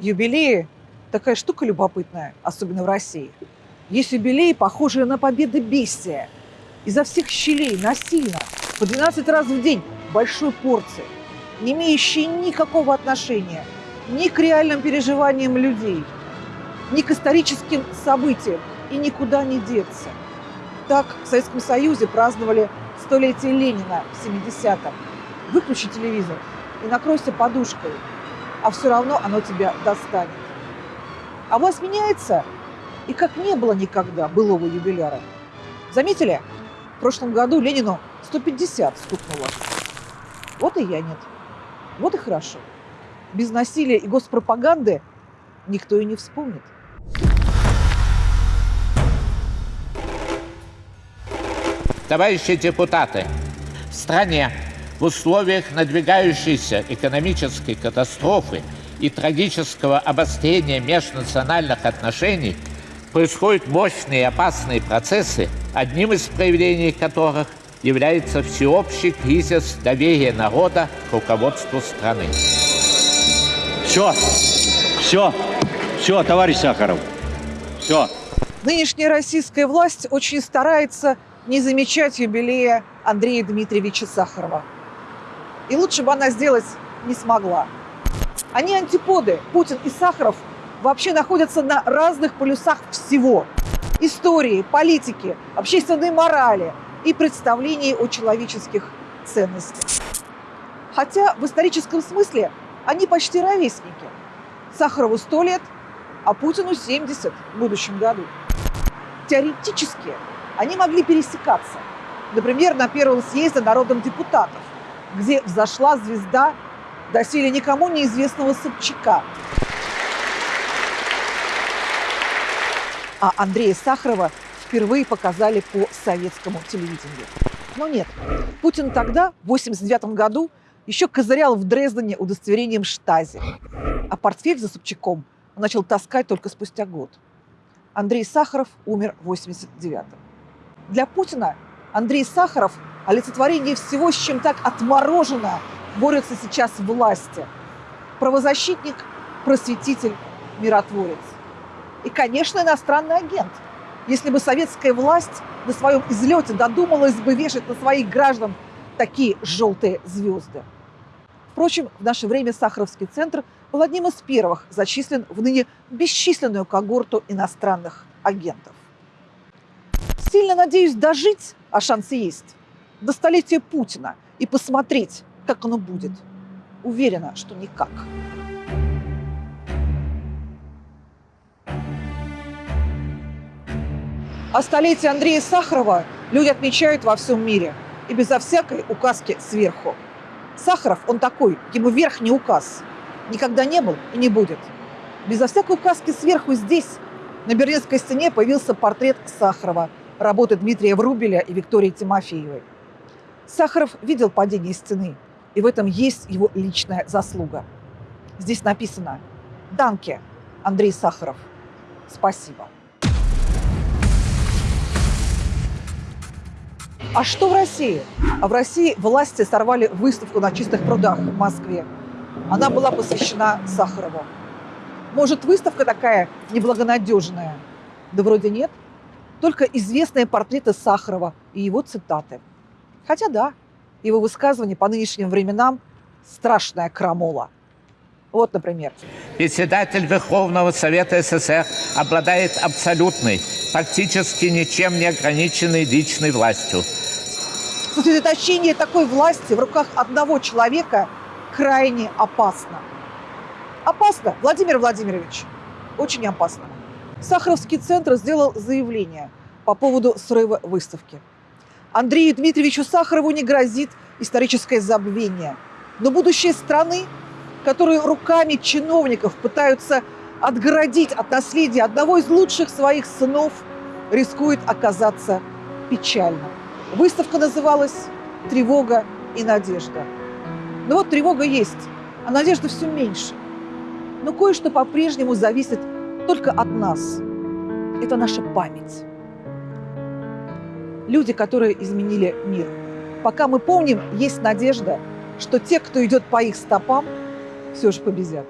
Юбилеи – такая штука любопытная, особенно в России. Есть юбилеи, похожие на победы бестия. Изо всех щелей, насильно, по 12 раз в день, большой порции, не имеющие никакого отношения ни к реальным переживаниям людей, ни к историческим событиям, и никуда не деться. Так в Советском Союзе праздновали столетие Ленина в 70-м. Выключи телевизор и накройся подушкой, а все равно оно тебя достанет. А власть меняется, и как не было никогда былого юбиляра. Заметили? В прошлом году Ленину 150 стукнуло. Вот и я нет. Вот и хорошо. Без насилия и госпропаганды никто и не вспомнит. Товарищи депутаты, в стране в условиях надвигающейся экономической катастрофы и трагического обострения межнациональных отношений происходят мощные и опасные процессы, одним из проявлений которых является всеобщий кризис доверия народа к руководству страны. Все, все, все, товарищ Сахаров, все. Нынешняя российская власть очень старается не замечать юбилея Андрея Дмитриевича Сахарова. И лучше бы она сделать не смогла. Они антиподы. Путин и Сахаров вообще находятся на разных полюсах всего. Истории, политики, общественной морали и представлений о человеческих ценностях. Хотя в историческом смысле они почти ровесники. Сахарову 100 лет, а Путину 70 в будущем году. Теоретически они могли пересекаться. Например, на первом съезде народных депутатов, где взошла звезда доселе никому неизвестного Собчака. А Андрея Сахарова впервые показали по советскому телевидению. Но нет, Путин тогда, в 1989 году, еще козырял в Дрездене удостоверением Штази. А портфель за Собчаком начал таскать только спустя год. Андрей Сахаров умер в 89-м. Для Путина Андрей Сахаров – олицетворение всего, с чем так отморожено борется сейчас власти. Правозащитник, просветитель, миротворец. И, конечно, иностранный агент. Если бы советская власть на своем излете додумалась бы вешать на своих граждан такие желтые звезды. Впрочем, в наше время Сахаровский центр был одним из первых зачислен в ныне бесчисленную когорту иностранных агентов. Сильно надеюсь дожить, а шансы есть, до столетия Путина и посмотреть, как оно будет. Уверена, что никак. А столетие Андрея Сахарова люди отмечают во всем мире. И безо всякой указки сверху. Сахаров, он такой, ему верх не указ. Никогда не был и не будет. Безо всякой указки сверху здесь, на Берлинской стене, появился портрет Сахарова – работы Дмитрия Врубеля и Виктории Тимофеевой. Сахаров видел падение стены, и в этом есть его личная заслуга. Здесь написано «Данке, Андрей Сахаров. Спасибо». А что в России? А в России власти сорвали выставку на чистых прудах в Москве. Она была посвящена Сахарову. Может, выставка такая неблагонадежная? Да вроде нет только известные портреты Сахарова и его цитаты. Хотя да, его высказывания по нынешним временам – страшная крамола. Вот, например. Председатель Верховного Совета СССР обладает абсолютной, фактически ничем не ограниченной личной властью. Сосредоточение такой власти в руках одного человека крайне опасно. Опасно, Владимир Владимирович, очень опасно. Сахаровский центр сделал заявление по поводу срыва выставки. Андрею Дмитриевичу Сахарову не грозит историческое забвение. Но будущее страны, которую руками чиновников пытаются отгородить от наследия одного из лучших своих сынов, рискует оказаться печальным. Выставка называлась «Тревога и надежда». Но вот тревога есть, а надежда все меньше. Но кое-что по-прежнему зависит только от нас. Это наша память. Люди, которые изменили мир. Пока мы помним, есть надежда, что те, кто идет по их стопам, все же победят.